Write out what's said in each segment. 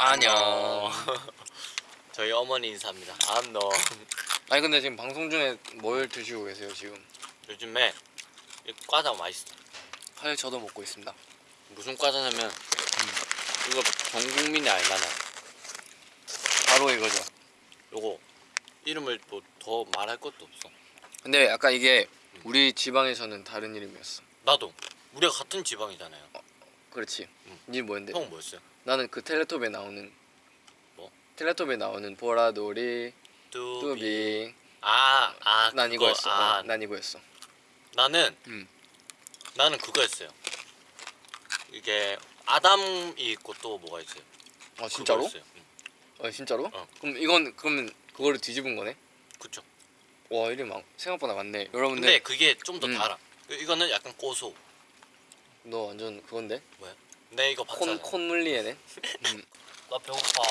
안녕. 저희 어머니 인사입니다. 안녕. 아니 근데 지금 방송 중에 뭘 드시고 계세요 지금? 요즘에 이 과자 맛있어. 사실 저도 먹고 있습니다. 무슨 과자냐면 이거 전 국민이 알만한 바로 이거죠. 요거 이름을 뭐더 말할 것도 없어. 근데 약간 이게 우리 지방에서는 다른 이름이었어. 나도 우리가 같은 지방이잖아요. 그렇지. 응. 니 뭐였는데? 형 뭐였어요? 나는 그 텔레토비에 나오는 뭐? 텔레토비에 나오는 보라돌이 뚜비. 아, 아, 난 그거. 이거였어. 아, 어, 난 이거였어. 나는 음. 나는 그거였어요. 이게 아담이 있고 또 뭐가 있어요? 아 진짜로? 응. 어 진짜로? 어. 그럼 이건 그러면 그거를 뒤집은 거네? 그쵸. 와 이름 많- 생각보다 많네. 여러분들 근데 그게 좀더 음. 달아. 이거는 약간 고소. 너 완전 그건데? 내 이거 콘 봤잖아. 콘물리에네. 음. 나 배고파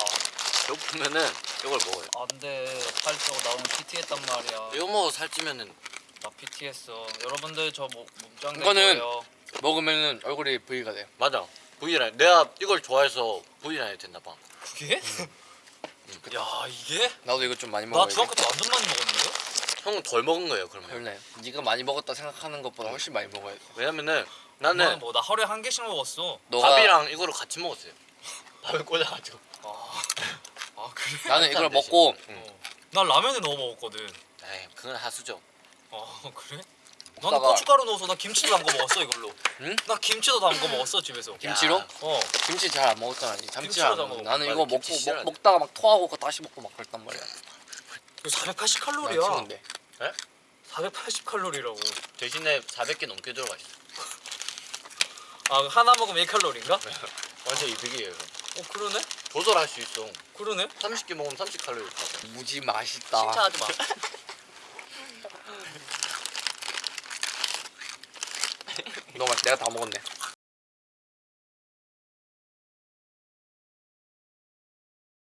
배고프면은 이걸 먹어요. 안돼 살쪄 나 오늘 PT 했단 말이야 이거 먹어 살찌면은 나 PT 했어 여러분들 저 뭐, 몸짱 될 이거는- 먹으면은 얼굴이 V가 돼. 맞아. V라인. 내가 이걸 좋아해서 V라인이 됐나 봐. 그게? 야 이게? 나도 이거 좀 많이 나 먹어야 돼. 중학교 때 완전 많이 먹었는데? 형은 덜 먹은 거예요 그러면. 별네. 네가 많이 먹었다 생각하는 것보다 훨씬 많이 먹어야 돼. 왜냐면은 나는 뭐나 하루에 한 개씩 먹었어 너가 밥이랑 이거를 같이 먹었어요. 밥에 꽂아가지고. 아, 아 그래? 나는 이걸. 먹고 응. 어. 난 라면에 넣어 먹었거든 에이 그건 하수죠. 아 그래? 나는 먹다가- 고춧가루 넣어서 나 김치도 담궈 먹었어 이걸로 응? 나 김치도 담궈 먹었어 집에서 김치로? 야. 어 김치 잘 안 먹었잖아. 니 참치 김치로 안다 먹어. 먹어. 나는 맞아, 이거 김치 먹고 싫어하지. 먹, 먹다가 막 토하고 다시 먹고 막 그랬단 말이야. 480 칼로리야 나 치는데. 480칼로리라고 대신에 400개 넘게 들어가 있어. 아 하나 먹으면 1칼로리인가? 완전 이득이에요. 어 그러네? 조절할 수 있어. 그러네? 30개 먹으면 30 칼로리 받아. 무지 맛있다. 칭찬하지 마 너무 맛. 내가 다 먹었네.